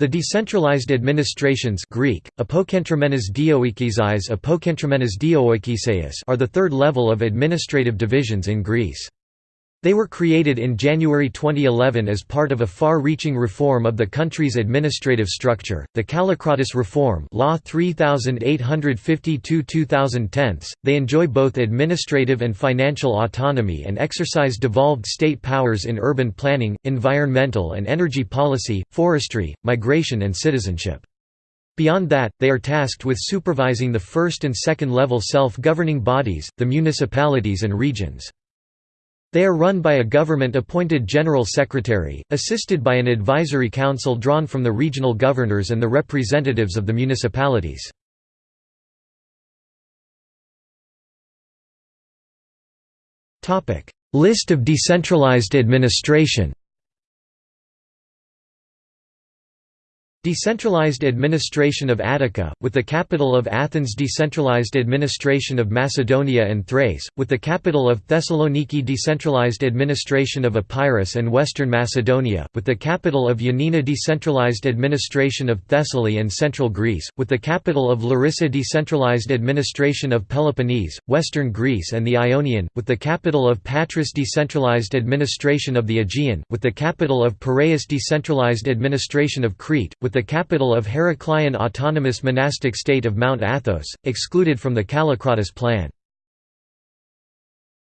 The decentralized administrations Greek, apokentromenes dioikiseis apokentromenes dioikiseis are the third level of administrative divisions in Greece. They were created in January 2011 as part of a far-reaching reform of the country's administrative structure, the Kallikratis Reform Law 3852-2010. They enjoy both administrative and financial autonomy and exercise devolved state powers in urban planning, environmental and energy policy, forestry, migration and citizenship. Beyond that, they are tasked with supervising the first and second level self-governing bodies, the municipalities and regions. They are run by a government-appointed General Secretary, assisted by an advisory council drawn from the regional governors and the representatives of the municipalities. List of decentralized administration Decentralized administration of Attica, with the capital of Athens Decentralized administration of Macedonia and Thrace, with the capital of Thessaloniki Decentralized administration of Epirus and Western Macedonia, with the capital of Ioannina Decentralized administration of Thessaly and Central Greece, with the capital of Larissa Decentralized administration of Peloponnese, Western Greece and the Ionian, with the capital of Patras Decentralized administration of the Aegean, with the capital of Piraeus Decentralized administration of Crete, with the capital of Heracleion autonomous monastic state of Mount Athos, excluded from the Kallikratis plan.